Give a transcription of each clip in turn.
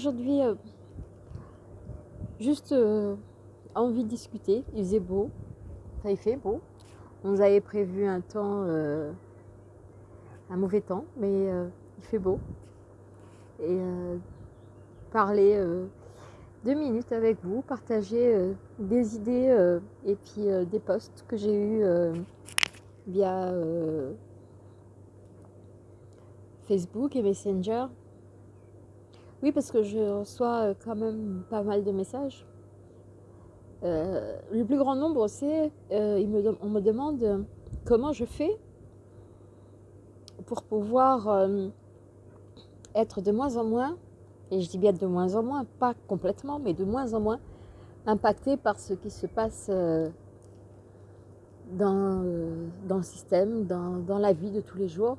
aujourd'hui, euh, juste euh, envie de discuter. Il faisait beau. Ça il fait beau. On nous avait prévu un temps, euh, un mauvais temps, mais il fait beau. Et parler deux minutes avec vous, partager des idées et puis des posts que j'ai eus via Facebook et Messenger. Oui, parce que je reçois euh, quand même pas mal de messages. Euh, le plus grand nombre, c'est, euh, on me demande comment je fais pour pouvoir être de moins en moins, et je dis bien de moins en moins, pas complètement, mais de moins en moins impacté par ce qui se passe dans, dans le système, dans, dans la vie de tous les jours.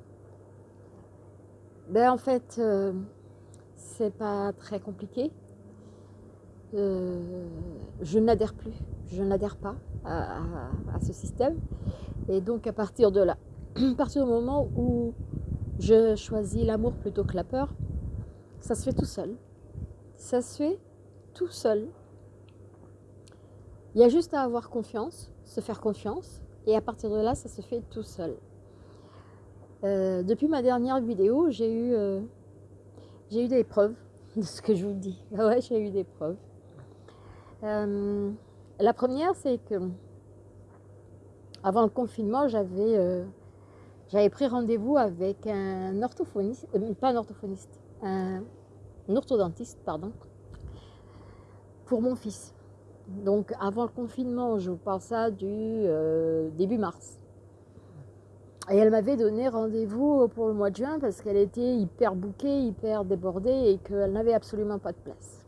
Ben, en fait, c'est pas très compliqué. Euh, je n'adhère plus, je n'adhère pas à, ce système. Et donc à partir de là, à partir du moment où je choisis l'amour plutôt que la peur, ça se fait tout seul. Ça se fait tout seul. Il y a juste à avoir confiance, se faire confiance, et à partir de là, ça se fait tout seul. Euh, depuis ma dernière vidéo, j'ai eu, euh, eu des preuves de ce que je vous dis. Ah ouais, j'ai eu des preuves. Euh, la première, c'est que avant le confinement, j'avais j'avais pris rendez-vous avec un orthophoniste, pas un orthophoniste, un, orthodontiste, pardon, pour mon fils. Donc avant le confinement, je vous parle ça du début mars. Et elle m'avait donné rendez-vous pour le mois de juin parce qu'elle était hyper bouquée, hyper débordée et qu'elle n'avait absolument pas de place.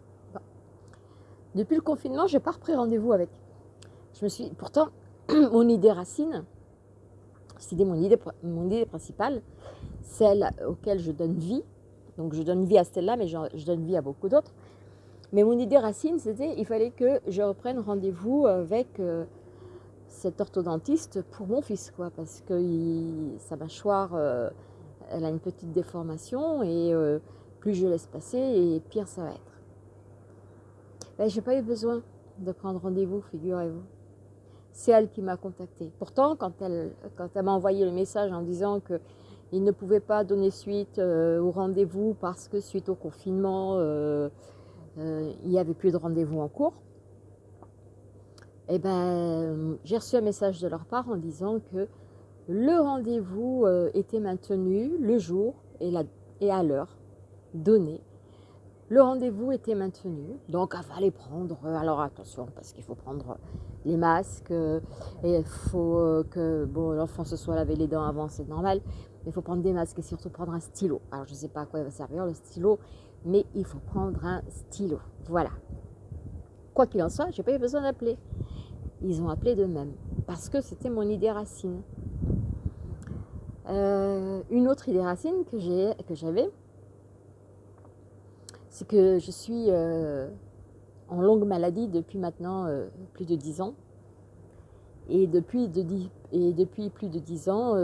Depuis le confinement, je n'ai pas repris rendez-vous avec. Je me suis, pourtant, mon idée racine, c'était mon idée, mon idée principale, celle auquel je donne vie. Donc je donne vie à Stella, mais je, je donne vie à beaucoup d'autres. Mais mon idée racine, c'était il fallait que je reprenne rendez-vous avec euh, cet orthodontiste pour mon fils, quoi, parce que sa mâchoire, euh, elle a une petite déformation et euh, plus je laisse passer et pire ça va être. Ben, j'ai pas eu besoin de prendre rendez-vous, figurez-vous. C'est elle qui m'a contacté. Pourtant, quand elle, quand elle m'a envoyé le message en disant que il ne pouvait pas donner suite euh, au rendez-vous parce que suite au confinement, il n'y avait plus de rendez-vous en cours, eh ben, j'ai reçu un message de leur part en disant que le rendez-vous euh, était maintenu le jour et, à l'heure donnée. Le rendez-vous était maintenu, donc il fallait prendre, euh, alors attention, parce qu'il faut prendre les masques, euh, et il faut que bon, l'enfant se soit lavé les dents avant, c'est normal, mais il faut prendre des masques et surtout prendre un stylo. Alors je ne sais pas à quoi il va servir le stylo, mais il faut prendre un stylo, voilà. Quoi qu'il en soit, je n'ai pas eu besoin d'appeler ils ont appelé d'eux-mêmes, parce que c'était mon idée racine. Euh, une autre idée racine que j'avais, c'est que je suis euh, en longue maladie depuis maintenant euh, plus de 10 ans. Et depuis, plus de 10 ans,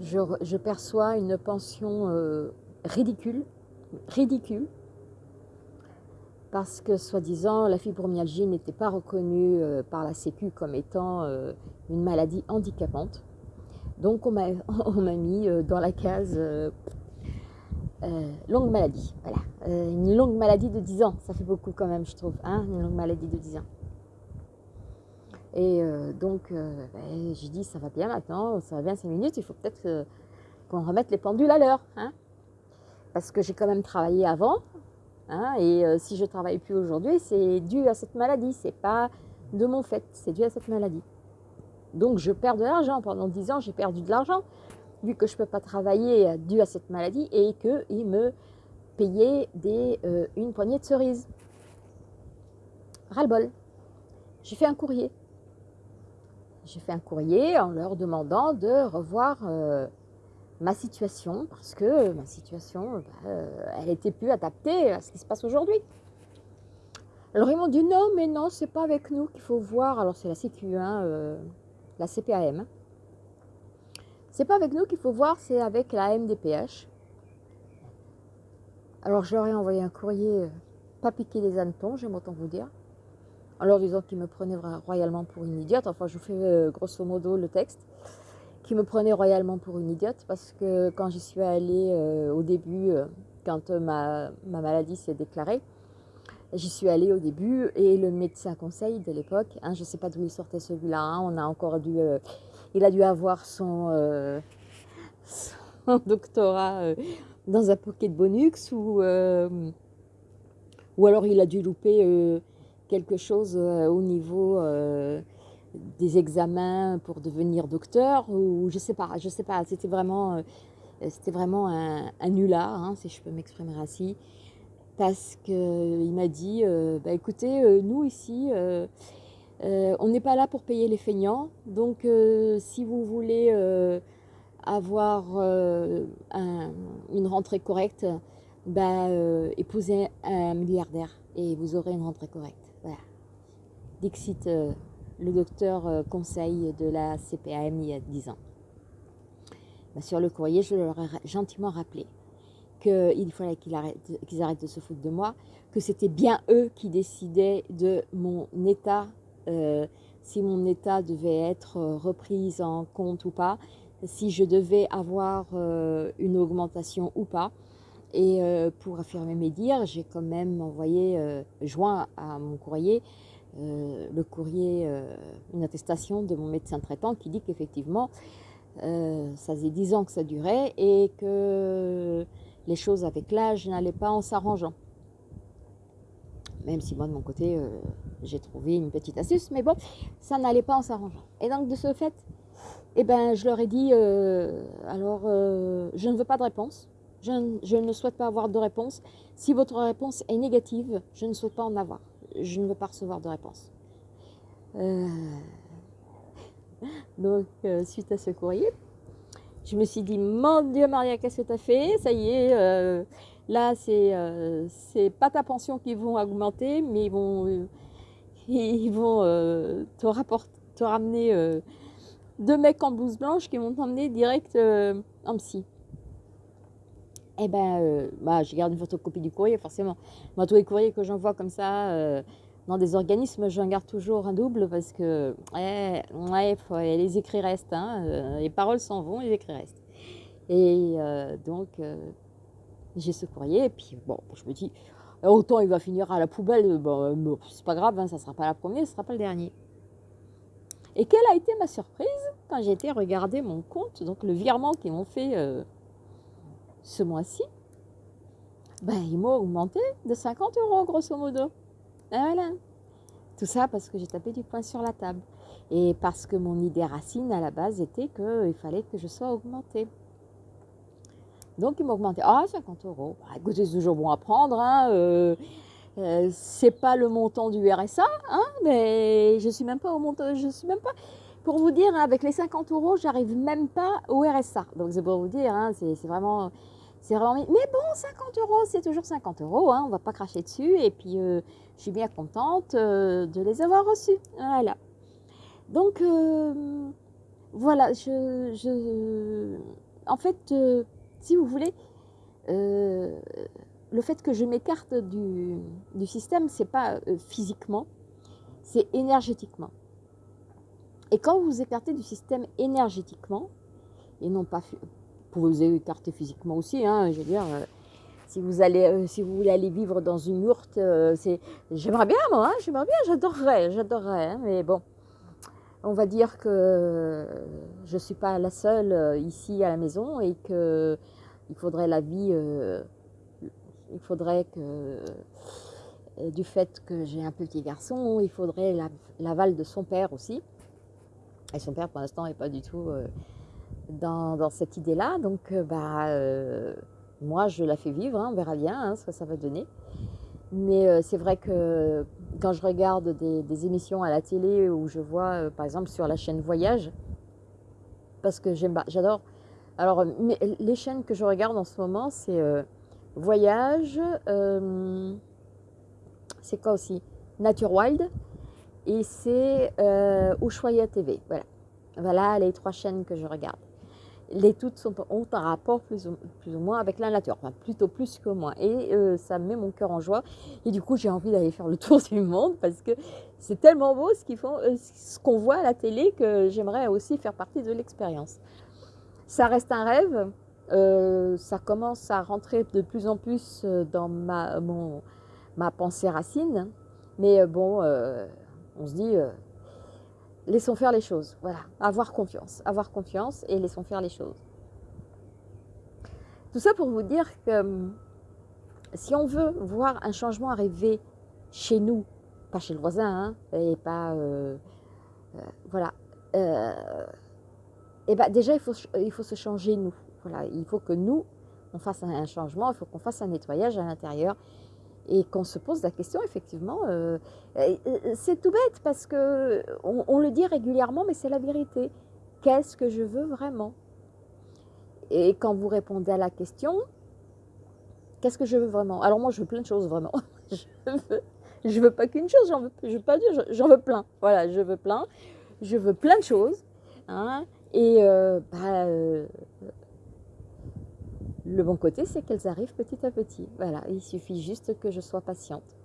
je, perçois une pension ridicule, ridicule, parce que soi-disant la fibromyalgie n'était pas reconnue euh, par la Sécu comme étant euh, une maladie handicapante. Donc on m'a mis euh, dans la case longue maladie. Voilà, une longue maladie de 10 ans, ça fait beaucoup quand même je trouve, hein, une longue maladie de 10 ans. Et donc ben, j'ai dit ça va bien maintenant, ça va bien 5 minutes, il faut peut-être qu'on remette les pendules à l'heure. Hein parce que j'ai quand même travaillé avant, Hein, et euh, si je travaille plus aujourd'hui, c'est dû à cette maladie, c'est pas de mon fait, c'est dû à cette maladie. Donc je perds de l'argent. Pendant 10 ans, j'ai perdu de l'argent, vu que je ne peux pas travailler euh, dû à cette maladie et qu'il me payait des, euh, une poignée de cerises. Ras-le-bol. J'ai fait un courrier. J'ai fait un courrier en leur demandant de revoir ma situation, parce que ma situation, bah, elle était plus adaptée à ce qui se passe aujourd'hui. Alors ils m'ont dit non, mais non, c'est pas avec nous qu'il faut voir. Alors c'est la CQ, hein, euh, la CPAM. C'est pas avec nous qu'il faut voir, c'est avec la MDPH. Alors je leur ai envoyé un courrier, euh, pas piqué les hannetons, j'aime autant vous dire, en leur disant qu'ils me prenaient royalement pour une idiote. Enfin, je vous fais euh, grosso modo le texte. Qui me prenaient royalement pour une idiote parce que quand j'y suis allée euh, au début, quand ma, ma, maladie s'est déclarée, j'y suis allée au début et le médecin conseil de l'époque, hein, je ne sais pas d'où il sortait celui-là, hein, on a encore dû, il a dû avoir son, doctorat dans un pocket bonux ou, euh, ou alors il a dû louper euh, quelque chose euh, au niveau des examens pour devenir docteur ou je sais pas, je sais pas, c'était vraiment, c'était vraiment un, un nulard, hein, si je peux m'exprimer ainsi, parce qu'il m'a dit, bah, écoutez, nous ici, on n'est pas là pour payer les feignants, donc si vous voulez avoir euh, une rentrée correcte, bah, euh, épousez un milliardaire et vous aurez une rentrée correcte. Voilà. Dixit, euh, le docteur conseil de la CPAM il y a 10 ans. Bah, sur le courrier, je leur ai gentiment rappelé qu'il fallait qu'ils arrêtent, de se foutre de moi, que c'était bien eux qui décidaient de mon état, si mon état devait être repris en compte ou pas, si je devais avoir euh, une augmentation ou pas. Et euh, pour affirmer mes dires, j'ai quand même envoyé, euh, joint à mon courrier, le courrier, une attestation de mon médecin traitant qui dit qu'effectivement, ça faisait 10 ans que ça durait et que les choses avec l'âge n'allaient pas en s'arrangeant. Même si moi, de mon côté, j'ai trouvé une petite astuce, mais bon, ça n'allait pas en s'arrangeant. Et donc, de ce fait, eh ben, je leur ai dit, euh, alors, euh, je ne veux pas de réponse. Je, ne souhaite pas avoir de réponse. Si votre réponse est négative, je ne souhaite pas en avoir. Je ne veux pas recevoir de réponse. Euh, donc, suite à ce courrier, je me suis dit, mon Dieu Maria, qu'est-ce que tu as fait? Ça y est, là, c'est c'est pas ta pension qui vont augmenter, mais ils vont, ils vont te, te ramener deux mecs en blouse blanche qui m'ont emmené direct euh, en psy. Eh ben, euh, bah, je garde une photocopie du courrier, forcément. Moi, tous les courriers que j'envoie comme ça euh, dans des organismes, j'en garde toujours un double parce que ouais, les écrits restent. Hein, les paroles s'en vont, les écrits restent. Et donc, j'ai ce courrier. Et puis, bon, je me dis, autant il va finir à la poubelle. Bon, c'est pas grave, hein, ça ne sera pas la première, ce ne sera pas le dernier. Et quelle a été ma surprise quand j'ai été regarder mon compte, donc le virement qu'ils m'ont fait euh, ce mois-ci, ben, ils m'ont augmenté de 50 euros grosso modo. Et voilà. Tout ça parce que j'ai tapé du poing sur la table. Et parce que mon idée racine à la base était qu'il fallait que je sois augmentée. Donc ils m'ont augmenté. Ah, 50 euros. Bah, écoutez, c'est toujours bon à prendre. Hein, euh, euh, c'est pas le montant du RSA, hein, mais je suis même pas au montant, je suis même pas, pour vous dire, hein, avec les 50 euros, j'arrive même pas au RSA. Donc c'est pour vous dire, hein, c'est vraiment, c'est vraiment, mais bon, 50 euros, c'est toujours 50 euros, hein, on va pas cracher dessus, et puis euh, je suis bien contente euh, de les avoir reçus, voilà. Donc voilà, je, en fait, si vous voulez, le fait que je m'écarte du, du, système, c'est pas euh, physiquement, c'est énergétiquement. Et quand vous vous écartez du système énergétiquement, et non pas, pouvez vous écarter physiquement aussi, hein, je veux dire, euh, si vous allez, euh, si vous voulez aller vivre dans une yourte, c'est, j'aimerais bien moi, hein, j'aimerais bien, j'adorerais, j'adorerais, hein, mais bon, on va dire que je ne suis pas la seule ici à la maison et que il faudrait la vie il faudrait que, euh, du fait que j'ai un petit garçon, il faudrait l'aval de son père aussi. Et son père, pour l'instant, n'est pas du tout euh, dans, cette idée-là. Donc, euh, bah, moi, je la fais vivre, hein, on verra bien hein, ce que ça va donner. Mais c'est vrai que quand je regarde des, émissions à la télé où je vois, par exemple, sur la chaîne Voyage, parce que j'adore. Alors, les chaînes que je regarde en ce moment, c'est Voyage, euh, c'est quoi aussi? Nature Wild et c'est euh, Ushuaia TV. Voilà. voilà les trois chaînes que je regarde. Les toutes sont, ont un rapport plus ou, plus ou moins avec la nature, plutôt plus que moi. Et euh, ça me met mon cœur en joie. Et du coup, j'ai envie d'aller faire le tour du monde parce que c'est tellement beau ce qu'ils font, euh, ce qu'on voit à la télé que j'aimerais aussi faire partie de l'expérience. Ça reste un rêve. Euh, ça commence à rentrer de plus en plus dans ma, mon, ma pensée racine. Mais bon, on se dit laissons faire les choses. Voilà, avoir confiance, avoir confiance et laissons faire les choses. Tout ça pour vous dire que hum, si on veut voir un changement arriver chez nous, pas chez le voisin, hein, et pas, euh, euh, voilà, et euh, eh ben déjà il faut, il faut se changer nous. Voilà, il faut que nous on fasse un changement, il faut qu'on fasse un nettoyage à l'intérieur et qu'on se pose la question, effectivement, euh, c'est tout bête parce que on, le dit régulièrement, mais c'est la vérité. Qu'est-ce que je veux vraiment? Et quand vous répondez à la question, qu'est-ce que je veux vraiment? Alors moi, je veux plein de choses vraiment. je veux, veux pas qu'une chose, j'en veux, je veux pas dire, j'en veux plein. Voilà, je veux plein. Je veux plein de choses. Hein, et euh, bah, euh, le bon côté, c'est qu'elles arrivent petit à petit. Voilà, il suffit juste que je sois patiente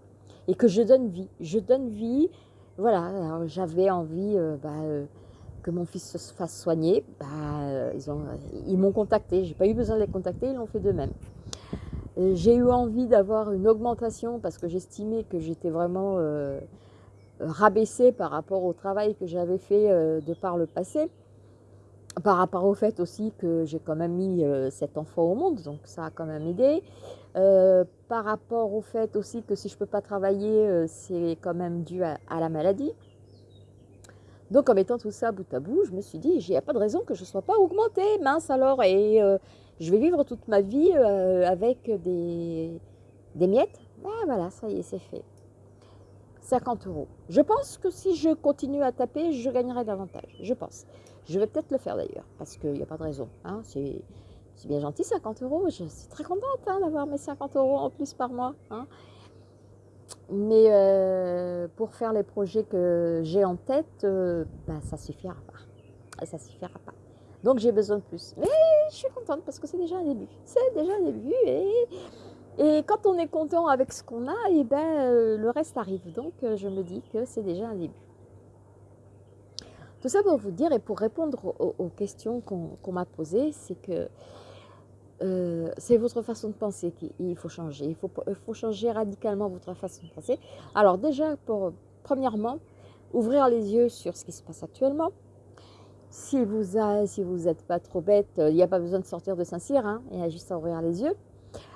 et que je donne vie. Je donne vie. Voilà, j'avais envie euh, bah, euh, que mon fils se fasse soigner. Bah, euh, ils m'ont contacté. J'ai pas eu besoin de les contacter, ils l'ont fait de même. J'ai eu envie d'avoir une augmentation parce que j'estimais que j'étais vraiment rabaissée par rapport au travail que j'avais fait de par le passé par rapport au fait aussi que j'ai quand même mis euh, cet enfant au monde, donc ça a quand même aidé. Euh, par rapport au fait aussi que si je ne peux pas travailler, euh, c'est quand même dû à, la maladie. Donc en mettant tout ça bout à bout, je me suis dit, il n'y a pas de raison que je ne sois pas augmentée, mince alors, et je vais vivre toute ma vie avec des, miettes. Ah voilà, ça y est, c'est fait. 50 euros. Je pense que si je continue à taper, je gagnerai davantage, je pense. Je vais peut-être le faire d'ailleurs, parce qu'il n'y a pas de raison. Hein. C'est bien gentil, 50 euros. Je suis très contente hein, d'avoir mes 50 euros en plus par mois. Hein. Mais euh, pour faire les projets que j'ai en tête, euh, ben, ça suffira pas. Ça suffira pas. Donc j'ai besoin de plus. Mais je suis contente parce que c'est déjà un début. C'est déjà un début. Et, et quand on est content avec ce qu'on a, et eh ben, euh, le reste arrive. Donc je me dis que c'est déjà un début. Tout ça pour vous dire et pour répondre aux, questions qu'on m'a posées, c'est que euh, c'est votre façon de penser qu'il faut changer. Il faut, changer radicalement votre façon de penser. Alors déjà, pour, premièrement, ouvrir les yeux sur ce qui se passe actuellement. Si vous n'êtes pas trop bête, il n'y a pas besoin de sortir de Saint-Cyr, hein, il y a juste à ouvrir les yeux,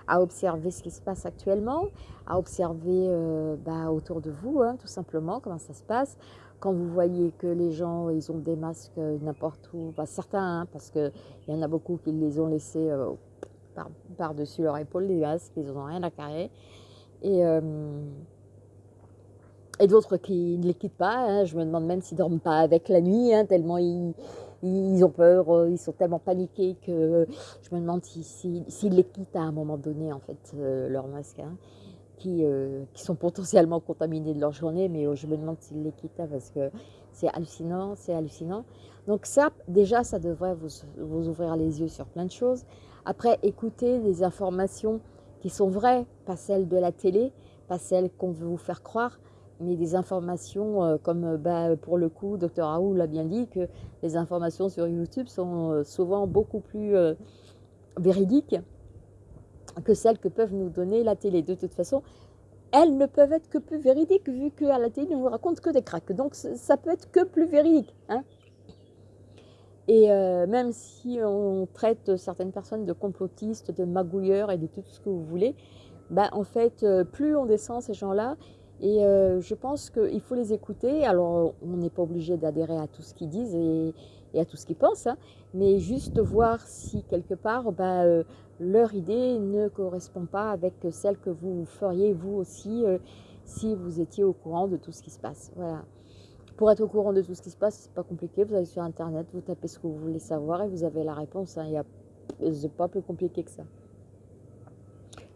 à observer ce qui se passe actuellement, à observer euh, bah, autour de vous, hein, tout simplement, comment ça se passe, quand vous voyez que les gens, ils ont des masques euh, n'importe où, pas certains, hein, parce qu'il y en a beaucoup qui les ont laissés euh, par-dessus leur épaule, les masques, ils n'ont rien à carrer. Et, euh, et d'autres qui ne les quittent pas. Hein. je me demande même s'ils ne dorment pas avec la nuit, hein, tellement ils, ils, ont peur, ils sont tellement paniqués que je me demande s'ils si, les quittent à un moment donné, en fait, leur masque. Euh, qui, sont potentiellement contaminés de leur journée, mais euh, je me demande s'ils les quittent parce que c'est hallucinant, c'est hallucinant. Donc ça, déjà, ça devrait vous, vous, ouvrir les yeux sur plein de choses. Après, écoutez des informations qui sont vraies, pas celles de la télé, pas celles qu'on veut vous faire croire, mais des informations euh, comme bah, pour le coup, Dr Raoult l'a bien dit, que les informations sur YouTube sont souvent beaucoup plus véridiques que celles que peuvent nous donner la télé. De toute façon, elles ne peuvent être que plus véridiques vu qu'à la télé, on nous raconte que des cracks. Donc ça peut être que plus véridique. Hein et euh, même si on traite certaines personnes de complotistes, de magouilleurs et de tout ce que vous voulez, ben, en fait, euh, plus on descend ces gens-là, et euh, je pense qu'il faut les écouter. Alors, on n'est pas obligé d'adhérer à tout ce qu'ils disent et, à tout ce qu'ils pensent, hein, mais juste voir si quelque part, ben, leur idée ne correspond pas avec celle que vous feriez vous aussi euh, si vous étiez au courant de tout ce qui se passe. Voilà. Pour être au courant de tout ce qui se passe, c'est pas compliqué. Vous allez sur internet, vous tapez ce que vous voulez savoir et vous avez la réponse. Hein. Il n'est pas plus compliqué que ça.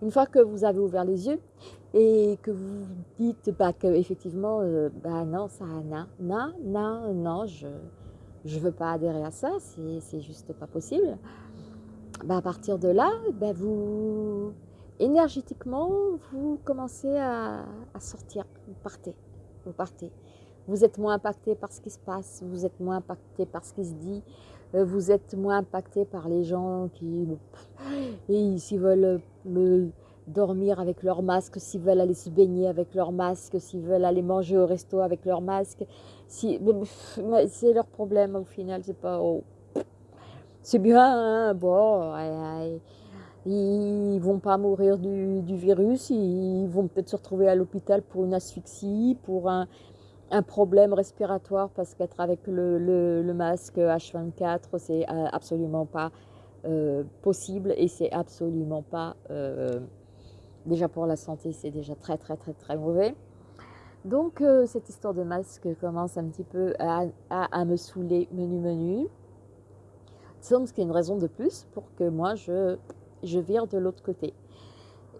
Une fois que vous avez ouvert les yeux et que vous dites bah, que euh, non, ça, non, non, non, non, je, je veux pas adhérer à ça, c'est juste pas possible. Bah, à partir de là, bah, vous, énergétiquement, vous commencez à, sortir, vous partez, vous partez. Vous êtes moins impacté par ce qui se passe, vous êtes moins impacté par ce qui se dit, euh, vous êtes moins impacté par les gens qui, s'ils veulent me dormir avec leur masque, s'ils veulent aller se baigner avec leur masque, s'ils veulent aller manger au resto avec leur masque, c'est leur problème au final, c'est pas... Oh. C'est bien, hein, bon, ils vont pas mourir du, virus, ils vont peut-être se retrouver à l'hôpital pour une asphyxie, pour un, problème respiratoire, parce qu'être avec le, masque H24, c'est euh, absolument pas euh, possible et c'est absolument pas... Euh, déjà pour la santé, c'est déjà très très très très mauvais. Donc cette histoire de masque commence un petit peu à, me saouler menu menu. Ce qui est une raison de plus pour que moi je je vire de l'autre côté.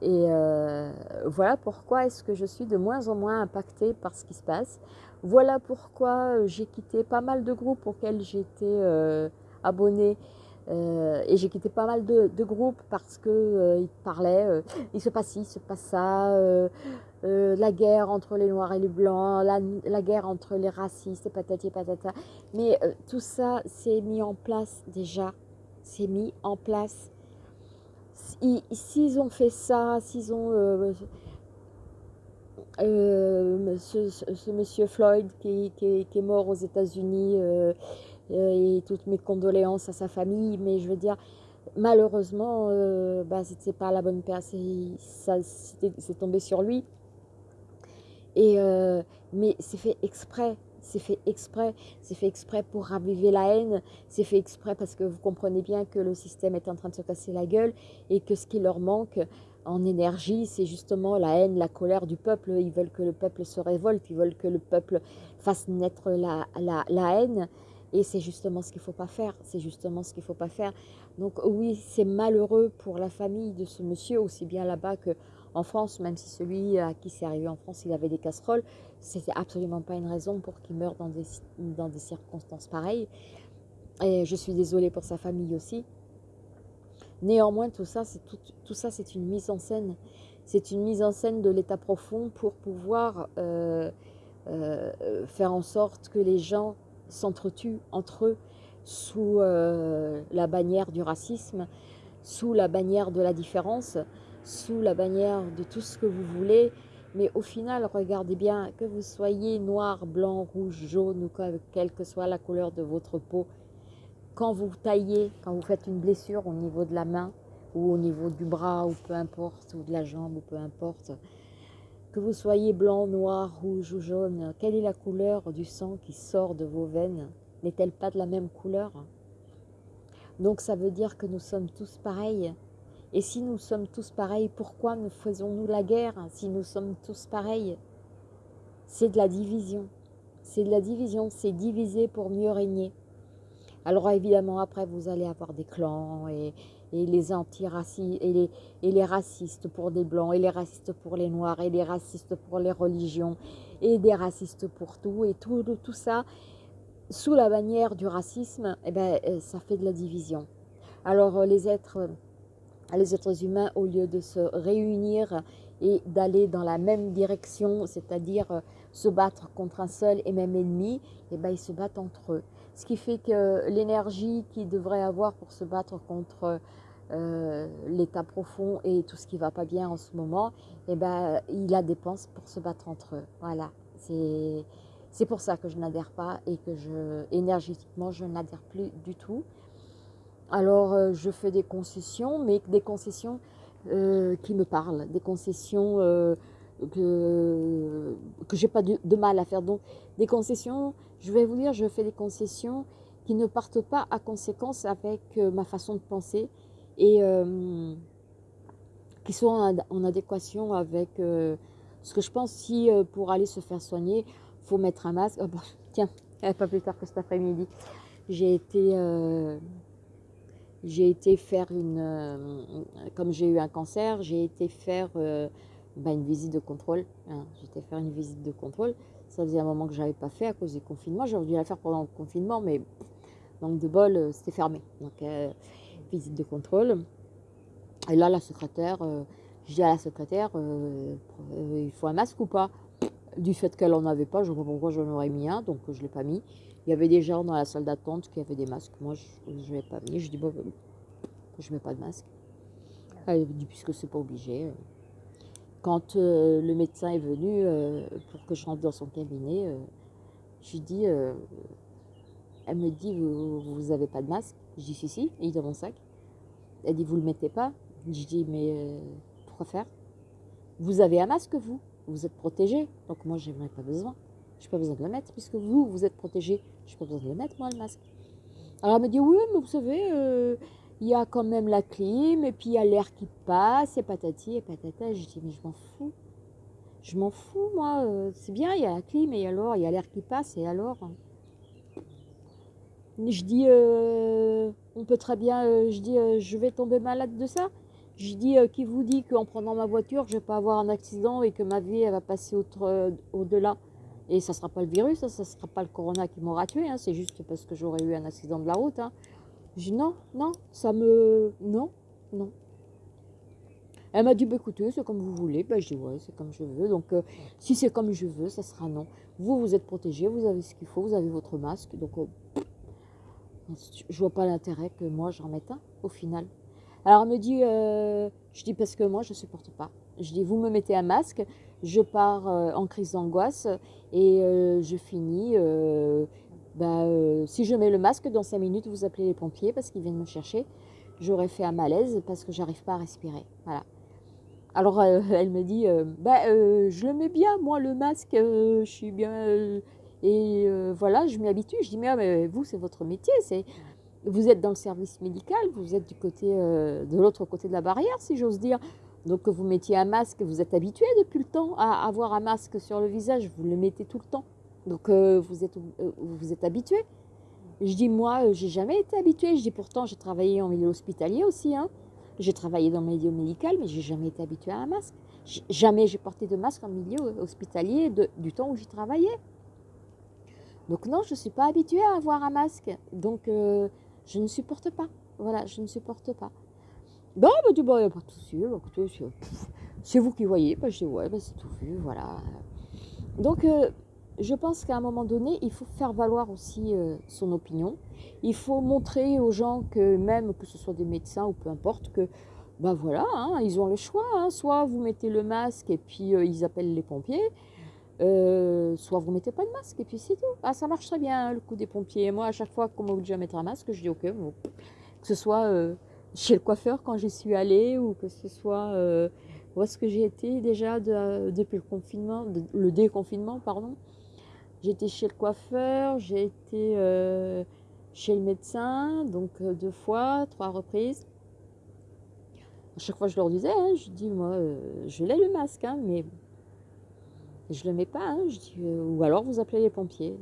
Et euh, voilà pourquoi est-ce que je suis de moins en moins impactée par ce qui se passe. Voilà pourquoi euh, j'ai quitté pas mal de groupes auxquels j'étais euh, abonnée. Et j'ai quitté pas mal de, groupes parce qu'ils parlaient, il se passe ci, il se passe ça, la guerre entre les noirs et les blancs, la, guerre entre les racistes et patati patata. Mais tout ça, c'est mis en place déjà. C'est mis en place s'ils ont fait ça, s'ils ont... Euh, euh, ce, monsieur Floyd qui, est mort aux États-Unis euh, et toutes mes condoléances à sa famille, mais je veux dire, malheureusement, bah, c'est pas la bonne personne, c'est tombé sur lui. Et, mais c'est fait exprès, c'est fait exprès, c'est fait exprès pour raviver la haine, c'est fait exprès parce que vous comprenez bien que le système est en train de se casser la gueule et que ce qui leur manque en énergie, c'est justement la haine, la colère du peuple. Ils veulent que le peuple se révolte, ils veulent que le peuple fasse naître la, la, la haine. Et c'est justement ce qu'il ne faut pas faire, c'est justement ce qu'il ne faut pas faire. Donc oui, c'est malheureux pour la famille de ce monsieur, aussi bien là-bas que en France, même si celui à qui c'est arrivé en France, il avait des casseroles, c'était absolument pas une raison pour qu'il meure dans des, dans des circonstances pareilles. Et je suis désolée pour sa famille aussi. Néanmoins, tout ça, c'est tout, tout, ça, c'est une mise en scène. C'est une mise en scène de l'état profond pour pouvoir euh, euh, faire en sorte que les gens s'entretuent entre eux sous euh, la bannière du racisme, sous la bannière de la différence, sous la bannière de tout ce que vous voulez, mais au final, regardez bien, que vous soyez noir, blanc, rouge, jaune ou quelle que soit la couleur de votre peau, quand vous taillez, quand vous faites une blessure au niveau de la main ou au niveau du bras ou peu importe, ou de la jambe ou peu importe, que vous soyez blanc, noir, rouge ou jaune, quelle est la couleur du sang qui sort de vos veines? N'est-elle pas de la même couleur? Donc ça veut dire que nous sommes tous pareils et si nous sommes tous pareils, pourquoi nous faisons-nous la guerre si nous sommes tous pareils? C'est de la division. C'est de la division, c'est diviser pour mieux régner. Alors évidemment, après, vous allez avoir des clans et, les antiracistes et les, et les racistes pour des blancs et les racistes pour les noirs et les racistes pour les religions et des racistes pour tout et tout, tout ça sous la bannière du racisme, eh ben, euh, ça fait de la division. Alors les êtres les êtres humains, au lieu de se réunir et d'aller dans la même direction, c'est-à-dire euh, se battre contre un seul et même ennemi, eh ben, ils se battent entre eux. Ce qui fait que l'énergie qu'ils devraient avoir pour se battre contre euh, l'état profond et tout ce qui ne va pas bien en ce moment, eh ben, ils la dépensent pour se battre entre eux. Voilà, c'est pour ça que je n'adhère pas et que je, énergétiquement, je n'adhère plus du tout. Alors, euh, je fais des concessions, mais des concessions euh, qui me parlent, des concessions que, que j'ai pas de, mal à faire. Donc, des concessions, je vais vous dire, je fais des concessions qui ne partent pas à conséquence avec ma façon de penser et qui sont en, adéquation avec ce que je pense. Si pour aller se faire soigner, il faut mettre un masque. Oh, tiens, pas plus tard que cet après-midi, j'ai été j'ai été faire une, euh, comme j'ai eu un cancer, j'ai été faire euh, bah, une visite de contrôle. Hein. Été faire une visite de contrôle. Ça faisait un moment que je n'avais pas fait à cause du confinement. J'aurais dû la faire pendant le confinement, mais Donc de bol, c'était fermé. Donc visite de contrôle. Et là, la secrétaire, je dis à la secrétaire, il faut un masque ou pas? Du fait qu'elle n'en avait pas, je ne sais pas pourquoi j'en aurais mis un, donc je ne l'ai pas mis. Il y avait des gens dans la salle d'attente qui avaient des masques. Moi, je ne l'ai pas mis. Je dis, bon, je ne mets pas de masque. Elle dit, puisque c'est pas obligé. Quand euh, le médecin est venu euh, pour que je rentre dans son cabinet, euh, je lui dis, elle me dit, vous n'avez pas de masque? Je dis, si, si, il est dans mon sac. Elle dit, vous ne le mettez pas? Je dis, mais pourquoi faire? Vous avez un masque, vous? Vous êtes protégé. Donc moi, je n'en ai pas besoin. Je n'ai pas besoin de le mettre, puisque vous, vous êtes protégé. Je n'ai pas besoin de le mettre, moi, le masque. Alors elle me dit, oui, mais vous savez, il y a quand même la clim, et puis il y a l'air qui passe, et patati et patata. Je dis, mais je m'en fous. Je m'en fous, moi. Euh, c'est bien, il y a la clim, et alors, il y a l'air qui passe, et alors Je dis, euh, on peut très bien, euh, je dis, je vais tomber malade de ça. Je dis, qui vous dit qu'en prenant ma voiture, je vais pas avoir un accident et que ma vie, elle va passer au-delà et ça ne sera pas le virus, ça ne sera pas le corona qui m'aura tué, hein. c'est juste parce que j'aurais eu un accident de la route. Hein. Dis non, non, ça me... Non, non. Elle m'a dit, bah, écoutez, c'est comme vous voulez. Ben, je dis, ouais, c'est comme je veux. Donc, euh, si c'est comme je veux, ça sera non. Vous, vous êtes protégé, vous avez ce qu'il faut, vous avez votre masque. Donc, euh, je vois pas l'intérêt que moi, j'en mette un, au final. Alors, elle me dit, euh, je dis, parce que moi, je ne supporte pas. Je dis, vous me mettez un masque, je pars en crise d'angoisse et je finis bah, euh, si je mets le masque, dans 5 minutes, vous appelez les pompiers parce qu'ils viennent me chercher. J'aurais fait un malaise parce que j'arrive pas à respirer. Alors, euh, elle me dit, euh, bah, je le mets bien, moi, le masque, je suis bien... et voilà, je m'y habitue. Je dis, mais, vous, c'est votre métier. Vous êtes dans le service médical, vous êtes du côté, de l'autre côté de la barrière, si j'ose dire. Donc, vous mettiez un masque, vous êtes habitué depuis le temps à avoir un masque sur le visage, vous le mettez tout le temps. Donc euh, vous êtes, euh, vous êtes habitué. Je dis, moi, euh, j'ai jamais été habituée. Je dis, pourtant, j'ai travaillé en milieu hospitalier aussi. Hein. J'ai travaillé dans le milieu médical, mais j'ai jamais été habituée à un masque. Jamais j'ai porté de masque en milieu hospitalier du temps où j'y travaillais. Donc non, je ne suis pas habituée à avoir un masque. Donc je ne supporte pas. Voilà, je ne supporte pas. Bon, bah, tu bah, pas tout c'est vous qui voyez. Bah, je dis, ouais, bah, c'est tout vu, voilà. Donc, je pense qu'à un moment donné, il faut faire valoir aussi euh, son opinion. Il faut montrer aux gens que même que ce soit des médecins ou peu importe, que ben voilà, hein, ils ont le choix. Hein. Soit vous mettez le masque et puis euh, ils appellent les pompiers, euh, soit vous mettez pas de masque et puis c'est tout. Ah, ça marche très bien hein, le coup des pompiers. moi, à chaque fois qu'on m'oblige à mettre un masque, je dis ok, que ce soit chez le coiffeur quand j'y suis allée ou que ce soit où est-ce que j'ai été déjà depuis le confinement, le déconfinement, pardon. J'ai été chez le coiffeur, j'ai été euh, chez le médecin, donc euh, deux fois, trois reprises. À chaque fois, je leur disais, hein, je dis, moi, euh, je l'ai le masque, hein, mais je ne le mets pas. Hein, je dis, ou alors, vous appelez les pompiers.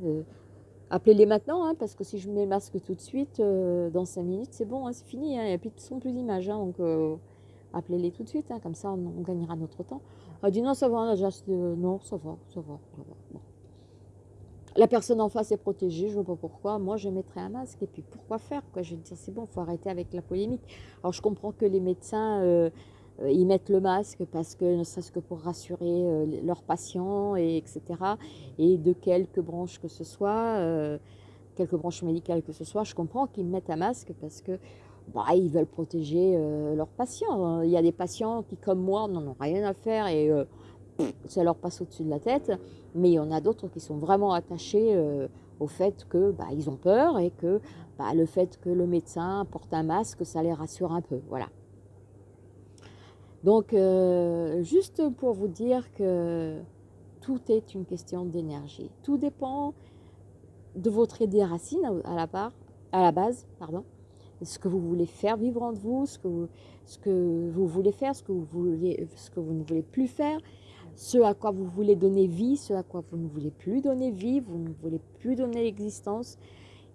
Appelez-les maintenant, parce que si je mets le masque tout de suite, dans cinq minutes, c'est bon, c'est fini. Il n'y a plus de son, plus d'image. donc, appelez-les tout de suite, comme ça, on, gagnera notre temps. Elle dit, non, ça va, non, ça va, ça va. Ça va. Bon. La personne en face est protégée, je ne vois pas pourquoi. Moi, je mettrais un masque. Et puis, pourquoi faire quoi? Je veux dire, c'est bon, il faut arrêter avec la polémique. Alors, je comprends que les médecins, euh, euh, ils mettent le masque parce que, ne serait-ce que pour rassurer euh, leurs patients, et etc. Et de quelque branche que ce soit, quelque branche médicale que ce soit, je comprends qu'ils mettent un masque parce que bah, ils veulent protéger leurs patients. Il y a des patients qui, comme moi, n'en ont rien à faire et ça leur passe au-dessus de la tête. Mais il y en a d'autres qui sont vraiment attachés euh, au fait que bah, ils ont peur et que bah, le fait que le médecin porte un masque, ça les rassure un peu. Voilà. Donc, euh, juste pour vous dire que tout est une question d'énergie. Tout dépend de votre idée racine à la, base, pardon, ce que vous voulez faire vivre en vous, ce que vous, ce que vous voulez faire, ce que vous, voulez, ce que vous ne voulez plus faire, ce à quoi vous voulez donner vie, ce à quoi vous ne voulez plus donner vie, vous ne voulez plus donner l'existence,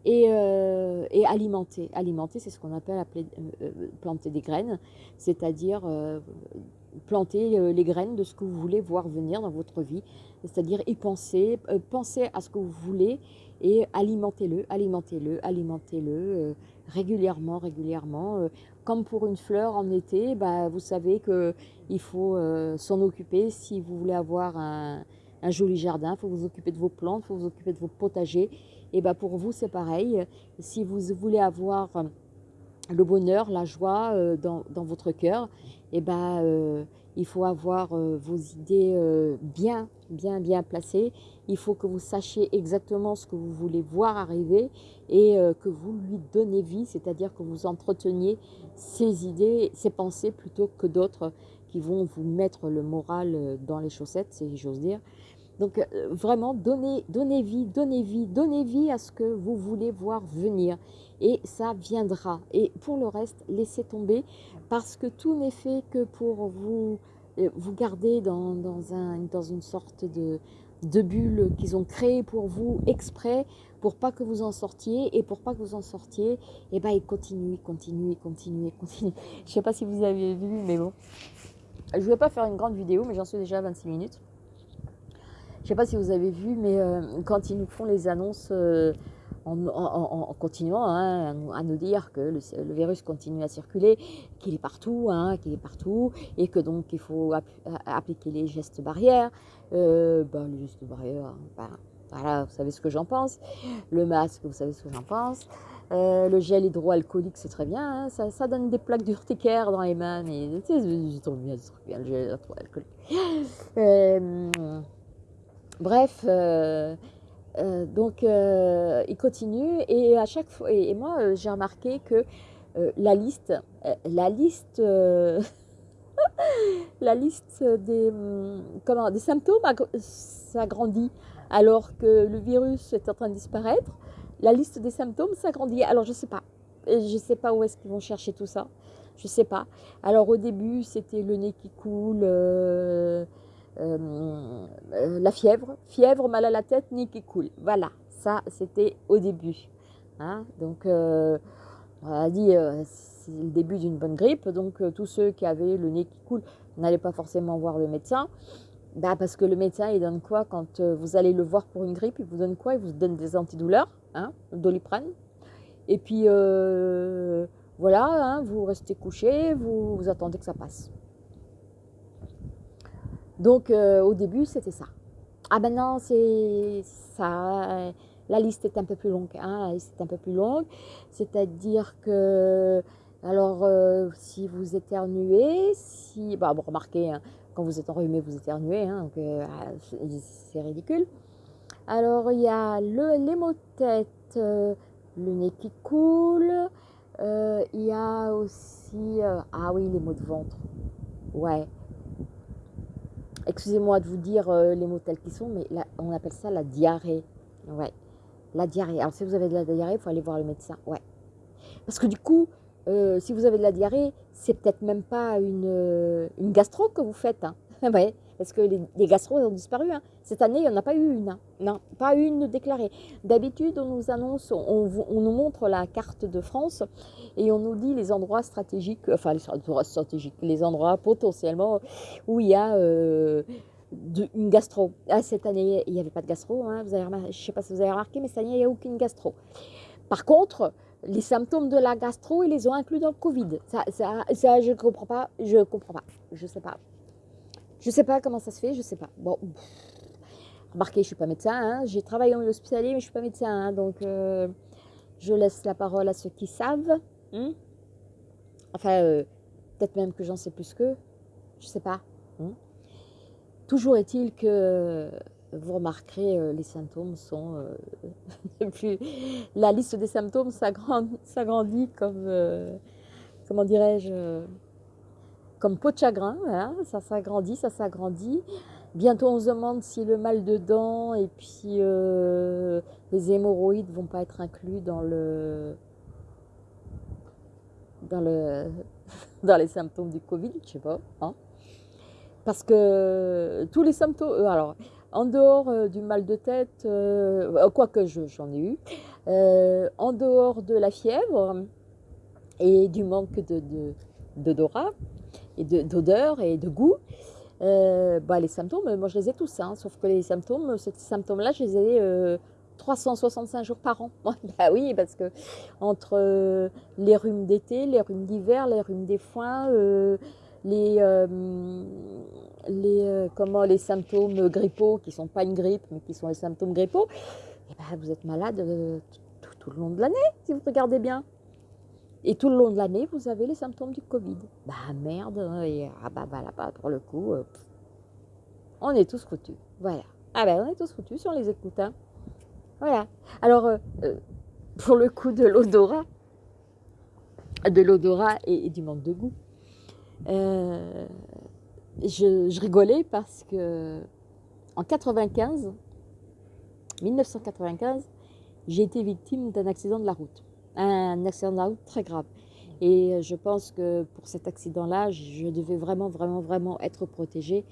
et, euh, alimenter. Alimenter, c'est ce qu'on appelle euh, euh, planter des graines, c'est-à-dire planter les graines de ce que vous voulez voir venir dans votre vie, c'est-à-dire y penser, penser à ce que vous voulez, et alimentez-le, alimentez-le, alimentez-le régulièrement, régulièrement. Comme pour une fleur en été, bah, vous savez qu'il faut s'en occuper si vous voulez avoir un, un joli jardin, il faut vous occuper de vos plantes, il faut vous occuper de vos potagers. Et bah pour vous, c'est pareil. Si vous voulez avoir le bonheur, la joie euh, dans, votre cœur, et ben, euh, il faut avoir euh, vos idées bien, bien, bien placées. Il faut que vous sachiez exactement ce que vous voulez voir arriver et que vous lui donnez vie, c'est-à-dire que vous entreteniez ces idées, ces pensées plutôt que d'autres qui vont vous mettre le moral dans les chaussettes, si j'ose dire. Donc vraiment, donnez, donnez vie, donnez vie, donnez vie à ce que vous voulez voir venir. Et ça viendra. Et pour le reste, laissez tomber. Parce que tout n'est fait que pour vous, euh, vous garder dans, un, dans une sorte de, bulle qu'ils ont créée pour vous exprès pour pas que vous en sortiez. Et pour pas que vous en sortiez et eh ben ils continuent continuent continuent continuent. Je sais pas si vous avez vu mais bon. Je vais pas faire une grande vidéo mais j'en suis déjà à 26 minutes. Je ne sais pas si vous avez vu, mais euh, quand ils nous font les annonces euh, en, continuant hein, à nous dire que le, virus continue à circuler, qu'il est partout, hein, qu'il est partout, et que donc il faut appliquer les gestes barrières. Euh, ben, les gestes barrières, ben, voilà, vous savez ce que j'en pense. Le masque, vous savez ce que j'en pense. le gel hydroalcoolique, c'est très bien, hein, ça, donne des plaques d'urticaire dans les mains, mais c'est trop bien, bien, le gel hydroalcoolique. Bref, euh, euh, donc euh, il continue et à chaque fois, et, moi j'ai remarqué que la liste, la liste, la liste des, hum, comment, des symptômes s'agrandit alors que le virus est en train de disparaître. La liste des symptômes s'agrandit. Alors je ne sais pas, je sais pas où est-ce qu'ils vont chercher tout ça. Je sais pas. Alors au début, c'était le nez qui coule, euh, euh, la fièvre, fièvre, mal à la tête, nez qui coule. Voilà, ça c'était au début. Hein. donc euh, on a dit c'est le début d'une bonne grippe, donc tous ceux qui avaient le nez qui coule n'allaient pas forcément voir le médecin. Bah, parce que le médecin, il donne quoi quand vous allez le voir pour une grippe? Il vous donne quoi? Il vous donne des antidouleurs, hein, doliprane. Et puis, voilà, hein, vous restez couché, vous, attendez que ça passe. Donc euh, au début, c'était ça. Ah non, c'est ça. La liste est un peu plus longue. Hein, un peu plus longue. C'est-à-dire que, alors, euh, si vous éternuez, si, bah, bon, remarquez, hein, quand vous êtes enrhumé, vous éternuez, hein, euh, c'est ridicule. Alors, il y a le, de tête, le nez qui coule. il y a aussi, ah oui, les maux de ventre. Ouais, excusez-moi de vous dire euh, les mots tels qu'ils sont, mais on appelle ça la diarrhée. Ouais, la diarrhée. Alors si vous avez de la diarrhée, il faut aller voir le médecin. Ouais. Parce que du coup, euh, si vous avez de la diarrhée, c'est peut-être même pas une, euh, une, gastro que vous faites. Hein. ouais parce que les, les gastros ont disparu. Hein. Cette année, il n'y en a pas eu une. Hein. Non, pas une déclarée. D'habitude, on nous annonce, on, nous montre la carte de France et on nous dit les endroits stratégiques, enfin les endroits stratégiques, les endroits potentiellement où il y a euh, une gastro. Ah, cette année, il n'y avait pas de gastro. Hein. Vous avez je ne sais pas si vous avez remarqué, mais cette année, il n'y a aucune gastro. Par contre, les symptômes de la gastro, ils les ont inclus dans le Covid. Ça, je ne comprends pas. Je ne comprends pas. Je ne sais pas. Je ne sais pas comment ça se fait, je ne sais pas. Bon, remarquez, je ne suis pas médecin, hein. j'ai travaillé en hospitalier, mais je ne suis pas médecin, hein. donc euh, je laisse la parole à ceux qui savent. Hein. enfin, euh, peut-être même que j'en sais plus qu'eux, je ne sais pas. Toujours est-il que vous remarquerez, euh, les symptômes sont plus... La liste des symptômes s'agrandit comme, comment dirais-je, comme peau de chagrin, ça s'agrandit, ça s'agrandit. Bientôt on se demande si le mal de dents et puis euh, les hémorroïdes vont pas être inclus dans le dans le dans les symptômes du Covid, je sais pas. Hein. Parce que tous les symptômes, euh, alors en dehors euh, du mal de tête, quoique j'en ai eu, en dehors de la fièvre et du manque de d'odorat, et d'odeur et de goût. Euh, bah, les symptômes, moi je les ai tous, hein, sauf que les symptômes, ces symptômes-là, je les ai euh, 365 jours par an. bah oui, parce que entre euh, les rhumes d'été, les rhumes d'hiver, les rhumes des foins, euh, les, euh, les, comment, les symptômes grippaux, qui ne sont pas une grippe, mais qui sont les symptômes grippaux, eh ben, vous êtes malade tout, tout, le long de l'année, si vous regardez bien. Et tout le long de l'année, vous avez les symptômes du Covid. Bah merde, hein, et, ah bah, bah là, pour le coup, on est tous foutus. Voilà. Ah ben, on est tous foutus si on les écoute. Hein. Voilà. Alors, euh, euh, pour le coup de l'odorat, de l'odorat et, du manque de goût, euh, je, rigolais parce que en 95, 1995, j'ai été victime d'un accident de la route. Un accident très grave. Et je pense que pour cet accident-là, je devais vraiment, vraiment, vraiment être protégée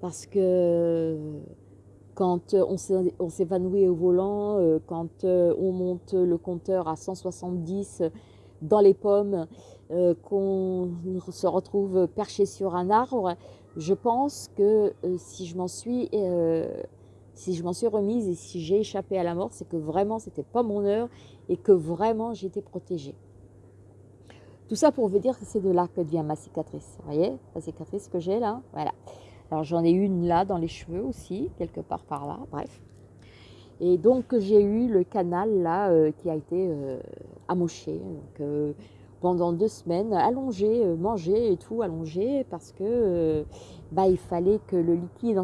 parce que quand euh, on s'évanouit au volant, euh, quand euh, on monte le compteur à 170 dans les pommes, qu'on se retrouve perché sur un arbre, je pense que si je m'en suis, si je m'en suis remise et si j'ai échappé à la mort, c'est que vraiment c'était pas mon heure et que vraiment j'étais protégée. Tout ça pour vous dire que c'est de là que vient ma cicatrice. Vous voyez, la cicatrice que j'ai là, voilà. Alors j'en ai une là dans les cheveux aussi, quelque part par là, bref. Et donc j'ai eu le canal là euh, qui a été euh, amoché. Euh, pendant deux semaines, allongé, mangé et tout, allongé, parce que bah, il fallait que le liquide,